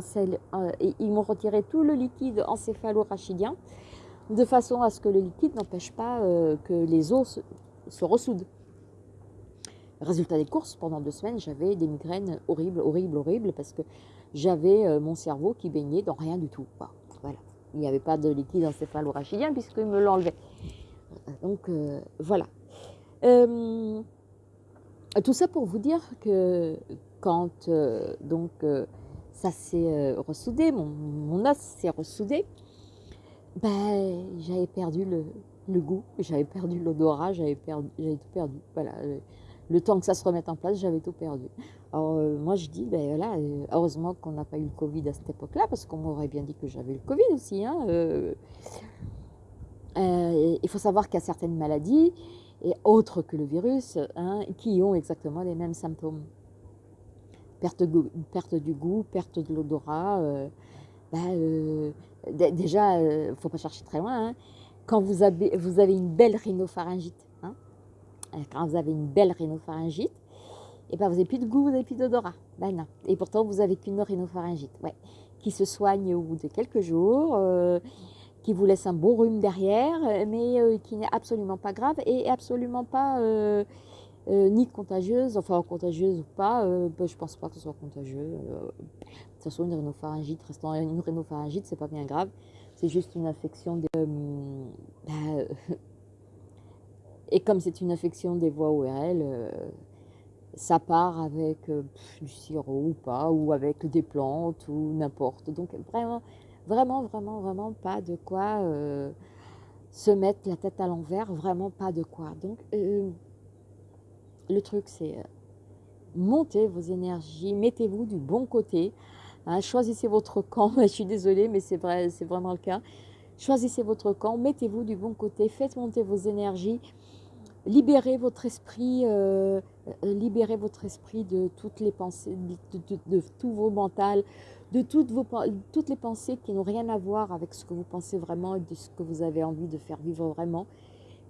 et ils m'ont retiré tout le liquide encéphalo-rachidien, de façon à ce que le liquide n'empêche pas que les os se ressoudent. Résultat des courses, pendant deux semaines, j'avais des migraines horribles, horribles, horribles, parce que j'avais euh, mon cerveau qui baignait dans rien du tout. voilà. Il n'y avait pas de liquide encéphalo-rachidien puisqu'il me l'enlevait. Donc euh, voilà. Euh, tout ça pour vous dire que quand donc ça s'est ressoudé, mon, os s'est ressoudé, ben, j'avais perdu le, goût, j'avais perdu l'odorat, j'avais tout perdu. Voilà le temps que ça se remette en place, j'avais tout perdu. Alors euh, moi je dis, ben voilà, euh, heureusement qu'on n'a pas eu le Covid à cette époque-là, parce qu'on m'aurait bien dit que j'avais le Covid aussi. Hein, euh. il faut savoir qu'il y a certaines maladies, et autres que le virus, hein, qui ont exactement les mêmes symptômes. Perte, du goût, perte de l'odorat. Ben, déjà, il ne faut pas chercher très loin. Hein. quand vous avez, une belle rhinopharyngite, euh, quand vous avez une belle rhinopharyngite, et eh ben vous n'avez plus de goût, vous n'avez plus d'odorat. Ben non. Et pourtant, vous n'avez qu'une rhinopharyngite, ouais, qui se soigne au bout de quelques jours, euh, qui vous laisse un beau rhume derrière, mais euh, qui n'est absolument pas grave et absolument pas ni contagieuse, enfin contagieuse ou pas, ben, je pense pas que ce soit contagieux. de toute façon, une rhinopharyngite, restant une rhinopharyngite, c'est pas bien grave, c'est juste une infection de, ben, et comme c'est une infection des voies ORL, euh, ça part avec euh, du sirop ou pas, ou avec des plantes ou n'importe. Donc vraiment, vraiment, vraiment, vraiment pas de quoi euh, se mettre la tête à l'envers, vraiment pas de quoi. Donc le truc c'est montez vos énergies, mettez-vous du bon côté, hein, choisissez votre camp. Je suis désolée, mais c'est vrai, c'est vraiment le cas. Choisissez votre camp, mettez-vous du bon côté, faites monter vos énergies, libérez votre esprit, euh, euh, libérez votre esprit de toutes les pensées, de, tous vos mentales, de toutes, les pensées qui n'ont rien à voir avec ce que vous pensez vraiment et de ce que vous avez envie de faire vivre vraiment.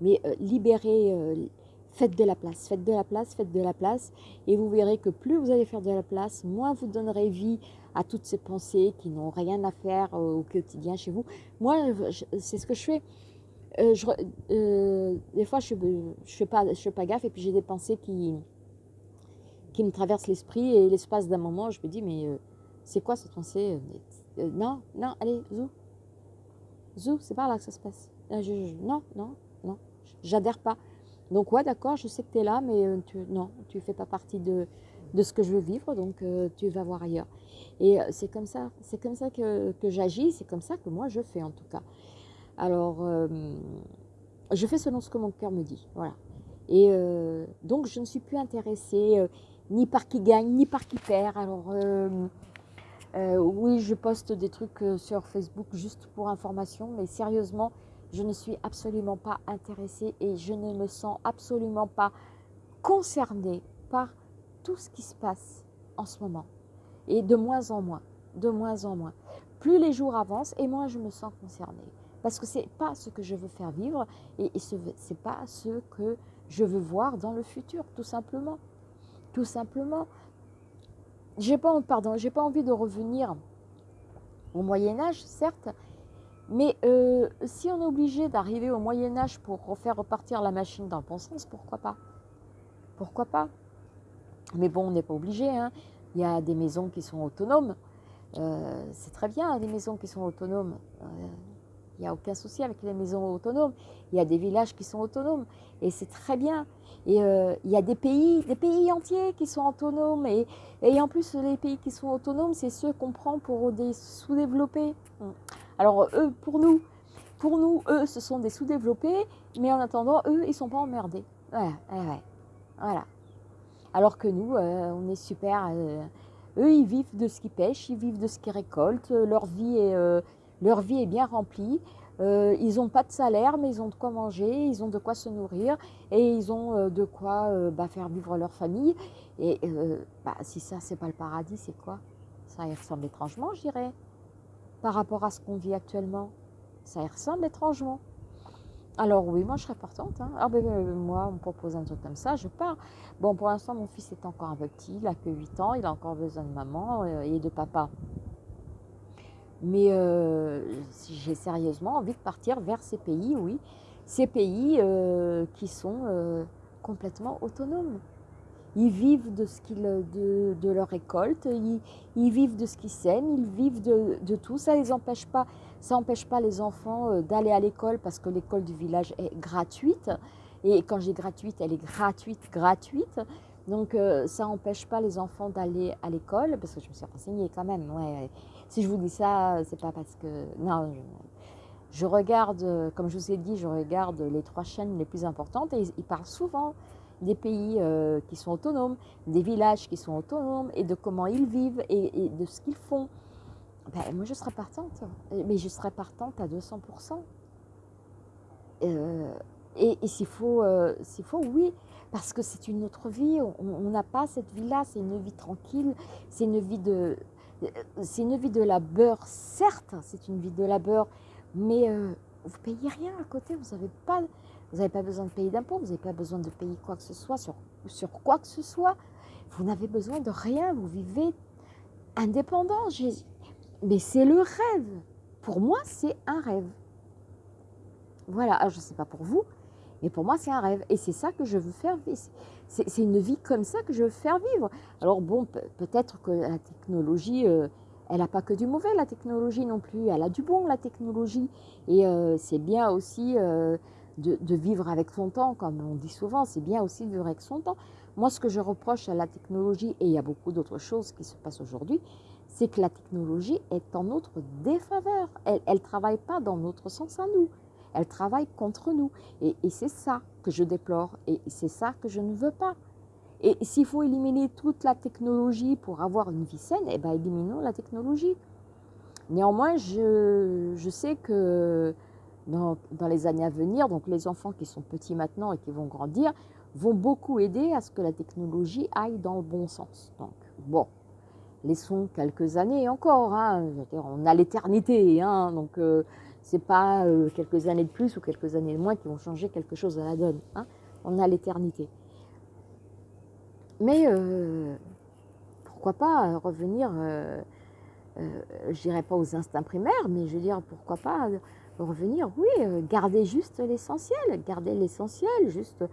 Mais euh, libérez, faites de la place, faites de la place, faites de la place, et vous verrez que plus vous allez faire de la place, moins vous donnerez vie à toutes ces pensées qui n'ont rien à faire au quotidien chez vous. Moi, c'est ce que je fais. Euh, euh, des fois, je ne fais, pas, je fais pas gaffe et puis j'ai des pensées qui, qui me traversent l'esprit et l'espace d'un moment, je me dis, mais euh, c'est quoi cette pensée Non, non, allez, zou. Zou, c'est par là que ça se passe. non, non, non, j'adhère pas. Donc ouais, d'accord, je sais que tu es là, mais euh, non, tu ne fais pas partie de, de, ce que je veux vivre, donc euh, tu vas voir ailleurs. Et euh, c'est comme ça, c'est comme ça que, que j'agis, c'est comme ça que moi je fais en tout cas. Alors, je fais selon ce que mon cœur me dit, voilà. Et donc je ne suis plus intéressée ni par qui gagne, ni par qui perd. Alors, oui, je poste des trucs sur Facebook juste pour information, mais sérieusement, je ne suis absolument pas intéressée et je ne me sens absolument pas concernée par tout ce qui se passe en ce moment. Et de moins en moins, de moins en moins. Plus les jours avancent et moins je me sens concernée. Parce que ce n'est pas ce que je veux faire vivre et, ce n'est pas ce que je veux voir dans le futur, tout simplement. Tout simplement. J'ai pas, pardon, j'ai pas envie de revenir au Moyen Âge, certes, mais euh, si on est obligé d'arriver au Moyen Âge pour refaire repartir la machine dans le bon sens, pourquoi pas? Pourquoi pas? Mais bon, on n'est pas obligé. Hein. Il y a des maisons qui sont autonomes. Euh, c'est très bien, des maisons qui sont autonomes. Euh, il n'y a aucun souci avec les maisons autonomes. Il y a des villages qui sont autonomes et c'est très bien. Et euh, il y a des pays, des pays entiers qui sont autonomes. Et, et en plus, les pays qui sont autonomes, c'est ceux qu'on prend pour des sous-développés. Alors, eux, pour nous, pour nous, eux, ce sont des sous-développés, mais en attendant, eux, ils ne sont pas emmerdés. Ouais, ouais, Voilà. Alors que nous, euh, on est super. Euh, eux, ils vivent de ce qu'ils pêchent, ils vivent de ce qu'ils récoltent. Leur vie est, leur vie est bien remplie. Euh, ils n'ont pas de salaire, mais ils ont de quoi manger, ils ont de quoi se nourrir et ils ont euh, de quoi euh, bah, faire vivre leur famille. Et bah, si ça, c'est pas le paradis, c'est quoi? Ça y ressemble étrangement, je dirais, par rapport à ce qu'on vit actuellement. Ça y ressemble étrangement. Alors oui, moi je serais partante. Hein. Ah, ben, moi, on me propose un truc comme ça, je pars. Bon, pour l'instant, mon fils est encore un peu petit, il a que 8 ans, il a encore besoin de maman et de papa. Mais euh, j'ai sérieusement envie de partir vers ces pays, oui, ces pays euh, qui sont euh, complètement autonomes. Ils vivent de, ce qu'ils, de, de, leur récolte, ils, ils, vivent de ce qu'ils sèment, ils vivent de, de tout. Ça les empêche pas, pas les enfants d'aller à l'école parce que l'école du village est gratuite. Et quand j'ai gratuite, elle est gratuite, gratuite. Donc ça n'empêche pas les enfants d'aller à l'école, parce que je me suis renseignée quand même. Ouais, si je vous dis ça, c'est pas parce que. Non, je, regarde, comme je vous ai dit, je regarde les trois chaînes les plus importantes et ils, parlent souvent des pays euh, qui sont autonomes, des villages qui sont autonomes et de comment ils vivent et, de ce qu'ils font. Ben, moi, je serais partante, mais je serais partante à 200%. Euh, et, s'il faut, euh, faut, oui, parce que c'est une autre vie. On n'a pas cette vie-là, c'est une vie tranquille, c'est une vie de, c'est une vie de labeur, certes, c'est une vie de labeur, mais vous payez rien à côté, vous n'avez pas, vous pas besoin de payer d'impôts, vous n'avez pas besoin de payer quoi que ce soit sur, sur quoi que ce soit. Vous n'avez besoin de rien, vous vivez indépendant. Mais c'est le rêve. Pour moi, c'est un rêve. Voilà, Alors, je ne sais pas pour vous, mais pour moi, c'est un rêve. Et c'est ça que je veux faire vivre. C'est une vie comme ça que je veux faire vivre. Alors bon, peut-être que la technologie, euh, elle n'a pas que du mauvais, la technologie non plus. Elle a du bon, la technologie. Et euh, c'est bien aussi euh, de, vivre avec son temps, comme on dit souvent. C'est bien aussi de vivre avec son temps. Moi, ce que je reproche à la technologie, et il y a beaucoup d'autres choses qui se passent aujourd'hui, c'est que la technologie est en notre défaveur. Elle ne travaille pas dans notre sens à nous. Elle travaille contre nous. Et, c'est ça que je déplore. Et c'est ça que je ne veux pas. Et s'il faut éliminer toute la technologie pour avoir une vie saine, eh bien, éliminons la technologie. Néanmoins, je, sais que dans, dans, les années à venir, donc les enfants qui sont petits maintenant et qui vont grandir, vont beaucoup aider à ce que la technologie aille dans le bon sens. Donc, bon, laissons quelques années encore. Hein. on a l'éternité, hein, donc euh, c'est pas euh, quelques années de plus ou quelques années de moins qui vont changer quelque chose à la donne. Hein. On a l'éternité. Mais euh, pourquoi pas revenir, euh, je dirais pas aux instincts primaires, mais je veux dire, pourquoi pas revenir, oui, garder juste l'essentiel, garder l'essentiel, juste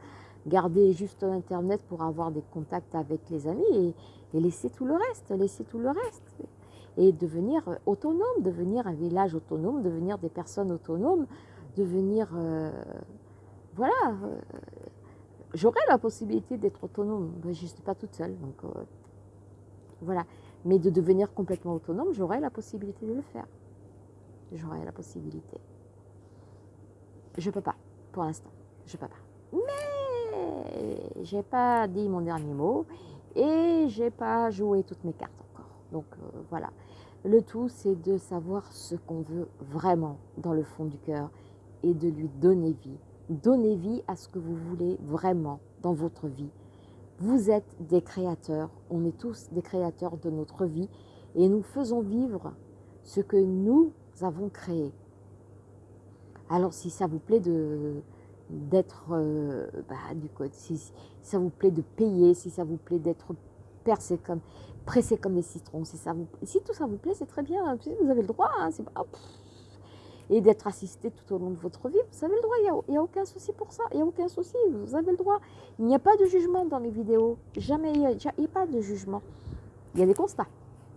garder juste Internet pour avoir des contacts avec les amis et, laisser tout le reste, laisser tout le reste et devenir autonome, devenir un village autonome, devenir des personnes autonomes, devenir... Euh, voilà, euh, j'aurais la possibilité d'être autonome, mais je ne suis pas toute seule, donc euh, voilà. Mais de devenir complètement autonome, j'aurais la possibilité de le faire. J'aurais la possibilité. Je peux pas, pour l'instant, je peux pas. Mais j'ai pas dit mon dernier mot et j'ai pas joué toutes mes cartes encore. Donc voilà. Le tout, c'est de savoir ce qu'on veut vraiment dans le fond du cœur et de lui donner vie. Donnez vie à ce que vous voulez vraiment dans votre vie. Vous êtes des créateurs, on est tous des créateurs de notre vie et nous faisons vivre ce que nous avons créé. Alors si ça vous plaît de d'être euh, bah, du code, si, ça vous plaît de payer, si ça vous plaît d'être percé comme pressé comme des citrons, si ça vous si tout ça vous plaît, c'est très bien, vous avez le droit, hein, et d'être assisté tout au long de votre vie, vous avez le droit, il n'y a, aucun souci pour ça, il n'y a aucun souci, vous avez le droit. Il n'y a pas de jugement dans les vidéos, jamais, il n'y a, pas de jugement. Il y a des constats.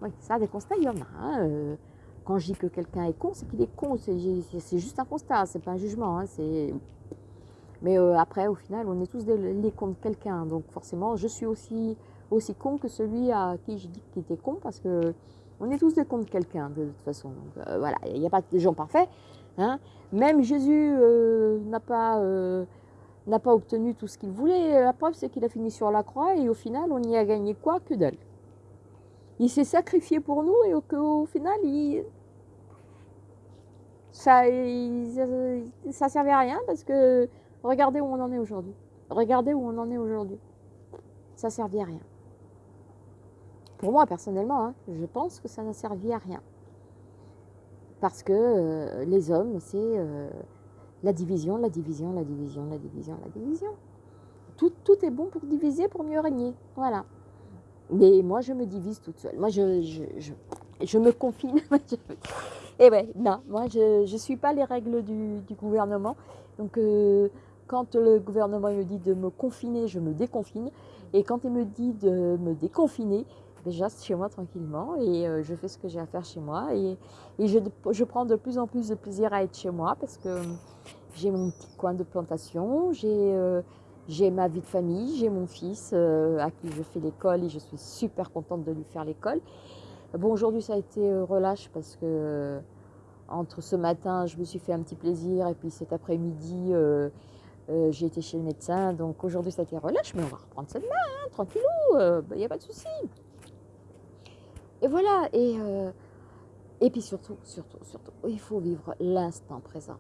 Oui, ça, des constats, il y en a. Hein, euh, quand je dis que quelqu'un est con, c'est qu'il est con, c'est juste un constat, c'est pas un jugement. Hein, mais euh, après, au final, on est tous des, les cons de quelqu'un, donc forcément, je suis aussi, aussi con que celui à qui je dis qu'il était con, parce que on est tous des cons de quelqu'un, de toute façon. Euh, voilà, il n'y a pas de gens parfaits. Hein. Même Jésus n'a pas n'a pas obtenu tout ce qu'il voulait. La preuve, c'est qu'il a fini sur la croix et au final, on y a gagné quoi Que dalle. Il s'est sacrifié pour nous et au, final, il, ça, ne ça servait à rien parce que regardez où on en est aujourd'hui. Regardez où on en est aujourd'hui. Ça servait à rien. Pour moi, personnellement, hein, je pense que ça n'a servi à rien. Parce que euh, les hommes, c'est euh, la division, la division, la division, la division, la division. Tout, tout est bon pour diviser, pour mieux régner. Voilà. Mais moi, je me divise toute seule. Moi, je, je, je, me confine. Et ouais, non, moi, je ne suis pas les règles du, du gouvernement. Donc, euh, quand le gouvernement me dit de me confiner, je me déconfine. Et quand il me dit de me déconfiner, déjà ben, chez moi tranquillement et euh, je fais ce que j'ai à faire chez moi. Et, et je, je, prends de plus en plus de plaisir à être chez moi parce que j'ai mon petit coin de plantation, j'ai euh, j'ai ma vie de famille, j'ai mon fils euh, à qui je fais l'école et je suis super contente de lui faire l'école. Bon, aujourd'hui, ça a été euh, relâche parce que euh, entre ce matin, je me suis fait un petit plaisir et puis cet après-midi, j'ai été chez le médecin. Donc aujourd'hui, ça a été relâche, mais on va reprendre ça demain, hein, tranquillou, il n'y bah, a pas de souci. Et voilà, et, et puis surtout, surtout, surtout, il faut vivre l'instant présent.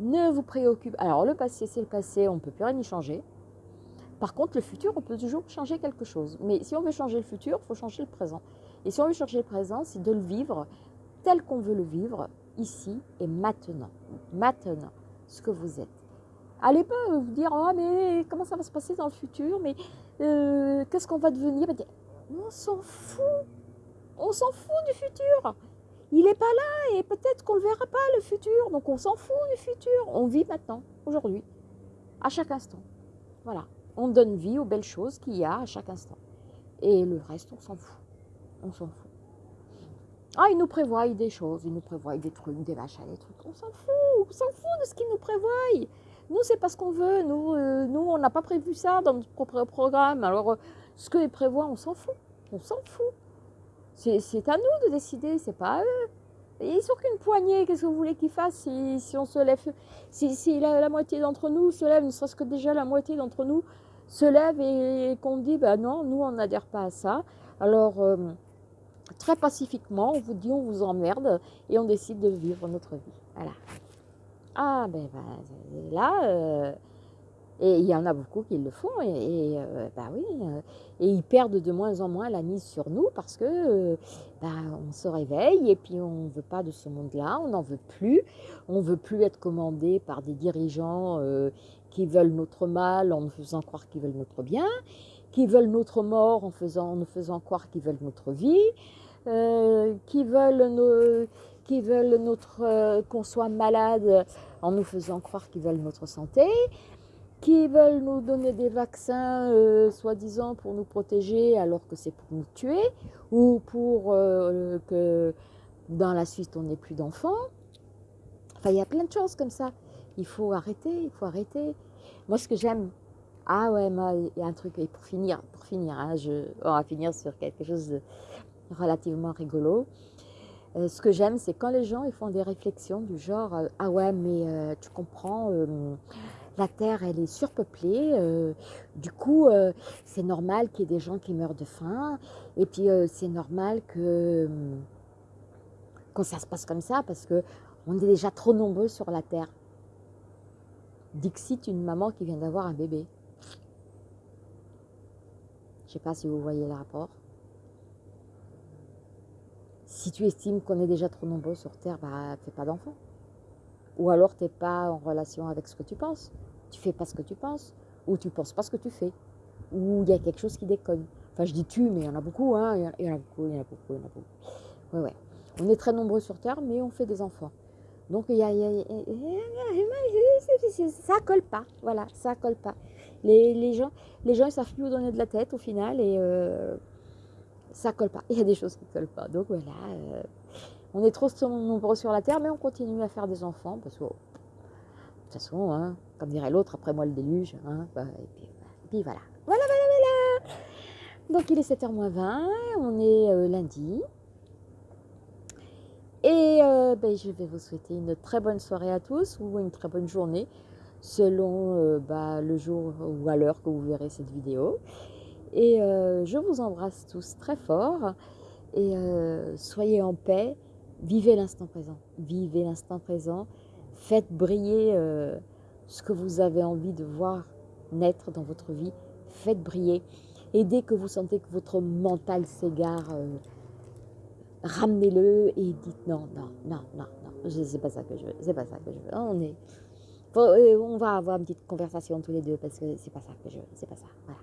Ne vous préoccupe. Alors le passé, c'est le passé, on ne peut plus rien y changer. Par contre, le futur, on peut toujours changer quelque chose. Mais si on veut changer le futur, il faut changer le présent. Et si on veut changer le présent, c'est de le vivre tel qu'on veut le vivre, ici et maintenant. Maintenant, ce que vous êtes. Allez pas vous dire, oh, mais comment ça va se passer dans le futur, mais euh, qu'est-ce qu'on va devenir? On s'en fout. On s'en fout du futur il n'est pas là et peut-être qu'on ne le verra pas le futur. Donc on s'en fout du futur. On vit maintenant, aujourd'hui, à chaque instant. Voilà. On donne vie aux belles choses qu'il y a à chaque instant. Et le reste, on s'en fout. On s'en fout. Ah, il nous prévoit des choses, il nous prévoit des trucs, des machins, des trucs. On s'en fout, on s'en fout de ce qu'il nous prévoit. Nous, c'est pas ce qu'on veut. Nous, euh, nous on n'a pas prévu ça dans notre propre programme. Alors, euh, ce qu'il prévoit, on s'en fout. On s'en fout. C'est à nous de décider, c'est pas à eux. Ils sont qu'une poignée, qu'est-ce que vous voulez qu'ils fassent si, on se lève Si, la, moitié d'entre nous se lève, ne serait-ce que déjà la moitié d'entre nous se lève et, qu'on dit, ben non, nous on n'adhère pas à ça. Alors, euh, très pacifiquement, on vous dit, on vous emmerde et on décide de vivre notre vie. Voilà. Ah, ben, ben là, euh, et il y en a beaucoup qui le font, et, euh, bah oui, euh, et ils perdent de moins en moins la mise sur nous parce que euh, bah, on se réveille et puis on ne veut pas de ce monde-là, on n'en veut plus, on ne veut plus être commandé par des dirigeants qui veulent notre mal en nous faisant croire qu'ils veulent notre bien, qui veulent notre mort en, faisant, nous faisant croire qu'ils veulent notre vie, qui veulent, qui veulent notre qu'on soit malade en nous faisant croire qu'ils veulent notre santé qui veulent nous donner des vaccins, euh, soi-disant pour nous protéger, alors que c'est pour nous tuer, ou pour euh, que dans la suite on n'ait plus d'enfants. Enfin, il y a plein de choses comme ça. Il faut arrêter, il faut arrêter. Moi, ce que j'aime, ah ouais, il y a un truc, et pour finir, pour finir, hein, on va finir sur quelque chose de relativement rigolo. Euh, ce que j'aime, c'est quand les gens ils font des réflexions du genre, ah ouais, mais tu comprends la Terre, elle est surpeuplée. Euh, du coup, euh, c'est normal qu'il y ait des gens qui meurent de faim. Et puis, euh, c'est normal que que ça se passe comme ça parce que on est déjà trop nombreux sur la Terre. Dixit, une maman qui vient d'avoir un bébé. Je ne sais pas si vous voyez le rapport. Si tu estimes qu'on est déjà trop nombreux sur Terre, bah, fais pas d'enfant. Ou alors tu n'es pas en relation avec ce que tu penses. Tu fais pas ce que tu penses. Ou tu penses pas ce que tu fais. Ou il y a quelque chose qui déconne. Enfin, je dis tu, mais il y en a beaucoup, hein. Il y en a beaucoup, il y en a beaucoup, il y en a beaucoup. Ouais, ouais. On est très nombreux sur Terre, mais on fait des enfants. Donc, il y ça colle pas. Voilà, ça colle pas. Les, gens, les gens, ils savent plus où donner de la tête au final et euh, ça colle pas. Il y a des choses qui collent pas. Donc voilà, euh, on est trop nombreux sur la terre, mais on continue à faire des enfants parce que, de toute façon, hein, comme dirait l'autre, après moi le déluge. Hein, bah, et, puis, voilà. Voilà, voilà, voilà. Donc il est 7h20, on est euh, lundi. Et euh, ben, je vais vous souhaiter une très bonne soirée à tous ou une très bonne journée selon euh, bah, le jour ou à l'heure que vous verrez cette vidéo. Et je vous embrasse tous très fort et soyez en paix, vivez l'instant présent, vivez l'instant présent, faites briller ce que vous avez envie de voir naître dans votre vie, faites briller. Et dès que vous sentez que votre mental s'égare, ramenez-le et dites non, non, non, non, non, c'est pas ça que je veux, c'est pas ça que je veux. On est, euh, on va avoir une petite conversation tous les deux parce que c'est pas ça que je veux, c'est pas ça, voilà.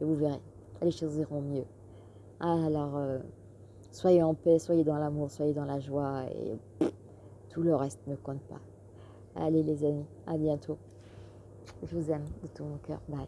Et vous verrez, les choses iront mieux. Alors, euh, soyez en paix, soyez dans l'amour, soyez dans la joie et tout le reste ne compte pas. Allez les amis, à bientôt. Je vous aime de tout mon cœur. Bye.